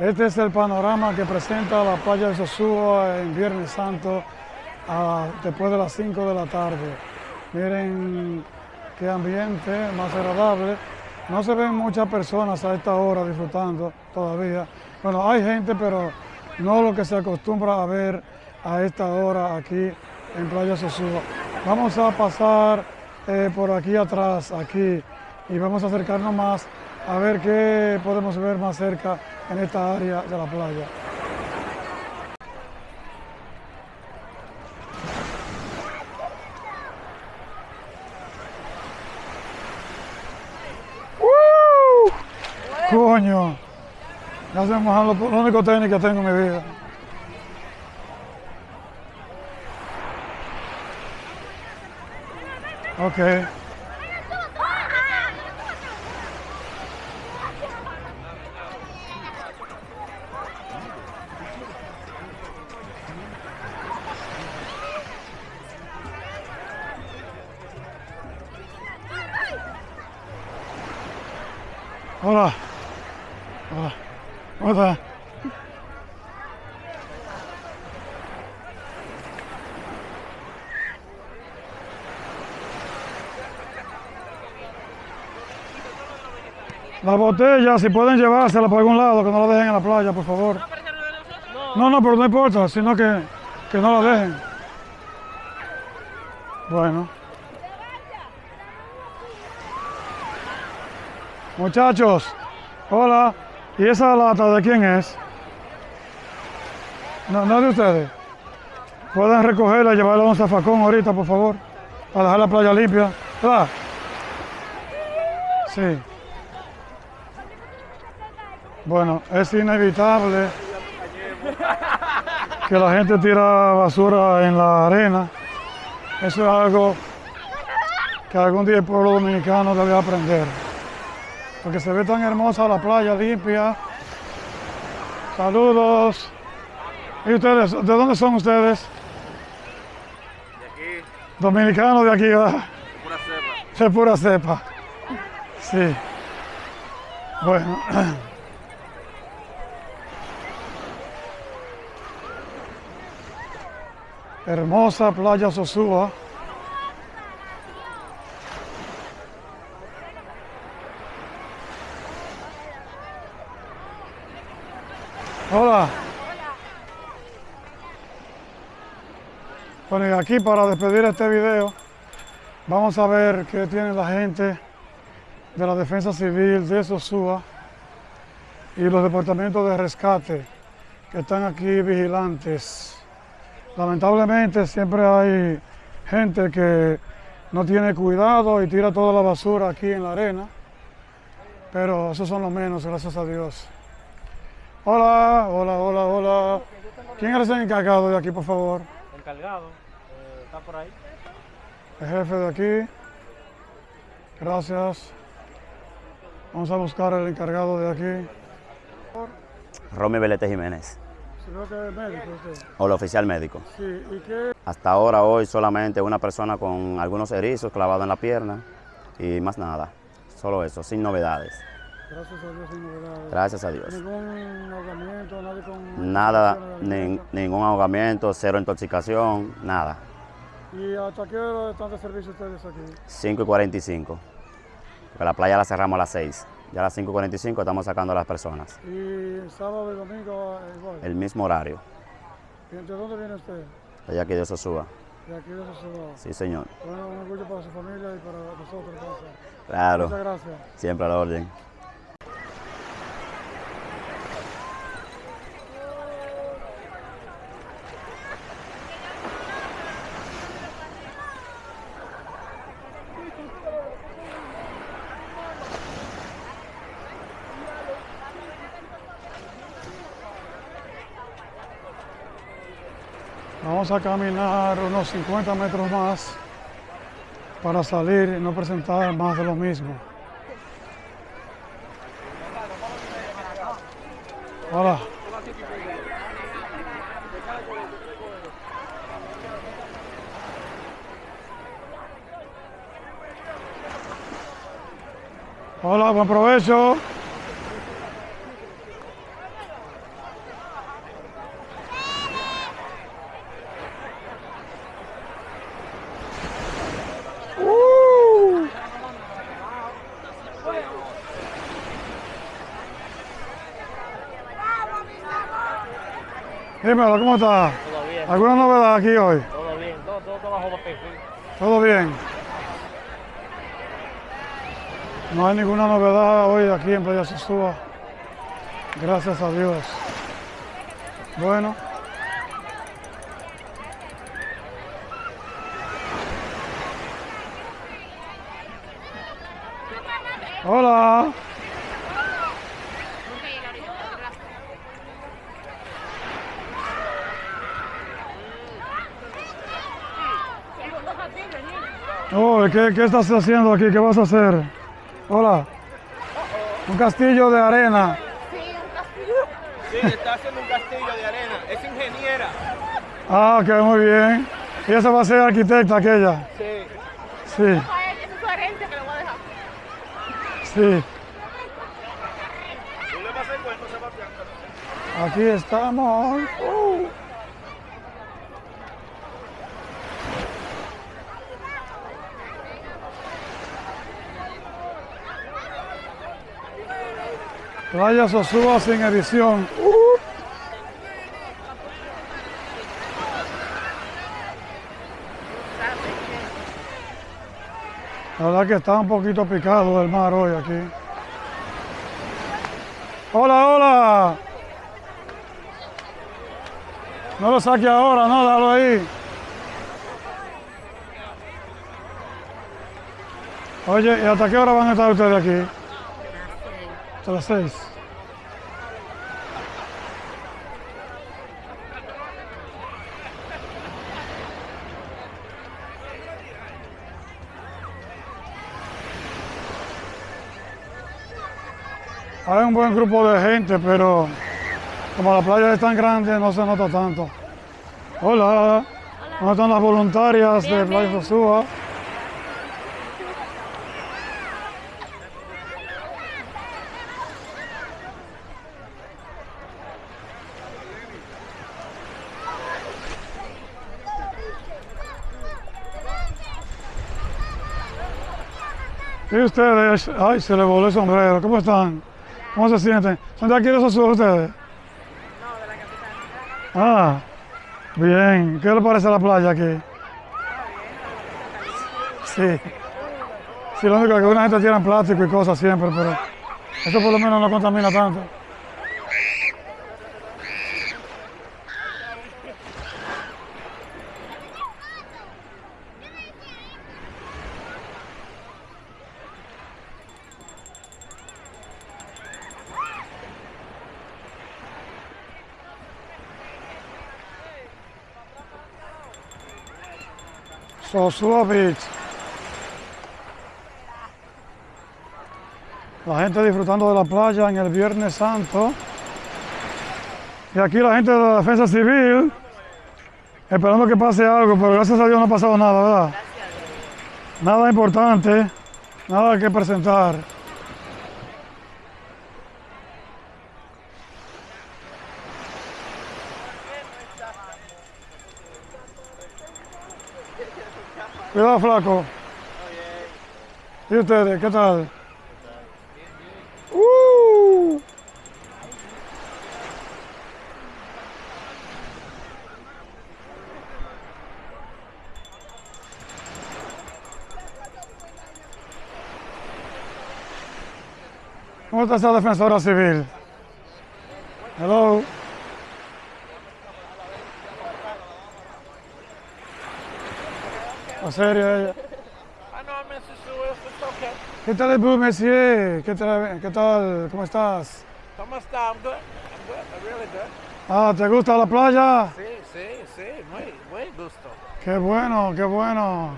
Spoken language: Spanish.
Este es el panorama que presenta la playa de Sosúa en Viernes Santo después de las 5 de la tarde. Miren qué ambiente más agradable. No se ven muchas personas a esta hora disfrutando todavía. Bueno, hay gente, pero no lo que se acostumbra a ver a esta hora aquí en Playa Sosúa. Vamos a pasar eh, por aquí atrás, aquí, y vamos a acercarnos más a ver qué podemos ver más cerca en esta área de la playa. ¡Uh! ¡Coño! Ya se me los, únicos tenis que tengo en mi vida. Ok. Hola. Hola. ¿Cómo estás? La botella, si pueden llevársela por algún lado, que no la dejen en la playa, por favor. No, no, pero no importa, sino que, que no la dejen. Bueno. Muchachos, hola. ¿Y esa lata de quién es? No, no de ustedes. Pueden recogerla y llevarla a un zafacón ahorita, por favor, para dejar la playa limpia. ¿Verdad? Sí. Bueno, es inevitable que la gente tira basura en la arena. Eso es algo que algún día el pueblo dominicano debe aprender. Porque se ve tan hermosa la playa limpia. Saludos. ¿Y ustedes? ¿De dónde son ustedes? De aquí. Dominicanos de aquí, ¿verdad? De pura cepa. De pura cepa. Sí. Bueno. Hermosa playa Sosúa. Hola. Bueno, y aquí para despedir este video, vamos a ver qué tiene la gente de la Defensa Civil de Sosúa y los departamentos de rescate que están aquí vigilantes. Lamentablemente siempre hay gente que no tiene cuidado y tira toda la basura aquí en la arena, pero esos son los menos, gracias a Dios. Hola, hola, hola, hola. ¿Quién es el encargado de aquí, por favor? Encargado. eh, está por ahí. El jefe de aquí. Gracias. Vamos a buscar el encargado de aquí. Romy Belete Jiménez, Creo que es médico usted. o el oficial médico. Sí, ¿y qué? Hasta ahora, hoy, solamente una persona con algunos erizos clavados en la pierna y más nada. Solo eso, sin novedades. Gracias a Dios sin novedades. Gracias a Dios. Ningún ahogamiento, nadie con... Nada, nin- ningún ahogamiento, cero intoxicación, nada. ¿Y hasta qué hora están de servicio ustedes aquí? 5 y 45. Porque la playa la cerramos a las 6. Ya a las 5 y 45 estamos sacando a las personas. Y sábado y domingo eh, igual. El mismo horario. ¿Y ¿De dónde viene usted? Allá Dios se suba. De aquí de Sosúa. Sí, señor. Bueno, un orgullo para su familia y para nosotros. Gracias. Muchas Claro. gracias. Siempre a la orden. Vamos a caminar unos 50 metros más para salir y no presentar más de lo mismo. Hola. Hola, buen provecho. Dímelo, ¿cómo está? Todo bien, ¿Alguna novedad aquí hoy? todo bien, todo, todo, todo bajo perfil. ¿Todo bien? No hay ninguna novedad hoy aquí en Playa Sosúa. Gracias a Dios. Bueno. Hola. Oh, ¿qué, ¿Qué estás haciendo aquí? ¿Qué vas a hacer? Hola. Un castillo de arena. Sí, está haciendo un castillo de arena. Es ingeniera. Ah, que muy bien. Y esa va a ser arquitecta aquella. Sí. Sí, es su herencia que le voy a dejar. sí. ¿Tú le vas a hacer cuento, Sebastián? Aquí estamos. Uh. Playa Sosúa sin edición. La verdad que está un poquito picado el mar hoy aquí. Hola, hola. No lo saque ahora, no, dalo ahí. Oye, ¿y hasta qué hora van a estar ustedes aquí? Hasta las seis. Hay un buen grupo de gente, pero como la playa es tan grande, no se nota tanto. Hola, ¿cómo están las voluntarias de Playa. Sosúa? ¿Y ustedes? Ay, se le voló el sombrero. ¿Cómo están? ¿Cómo se sienten? ¿Son de aquí de Sosúa ustedes? No, de la capital. Ah, bien. ¿Qué le parece la playa aquí? Sí. Sí, lo único que una gente tiene plástico y cosas siempre, pero eso por lo menos no contamina tanto. Beach. La gente disfrutando de la playa en el Viernes Santo. Y aquí la gente de la Defensa Civil esperando que pase algo, pero gracias a Dios no ha pasado nada, ¿verdad? Nada importante, nada que presentar. Cuidado, flaco. ¿Y ustedes, qué tal? ¡Uh! ¿Cómo está esa defensora civil? Hello. ¿En serio? Ah. ¿Qué tal, Boo Messier? ¿Qué tal, ¿Qué tal? ¿Cómo estás? ¿Cómo está? I'm good. I'm good. I'm really good. Ah, ¿te gusta la playa? Sí, sí, sí. Muy, muy gusto. Qué bueno, qué bueno.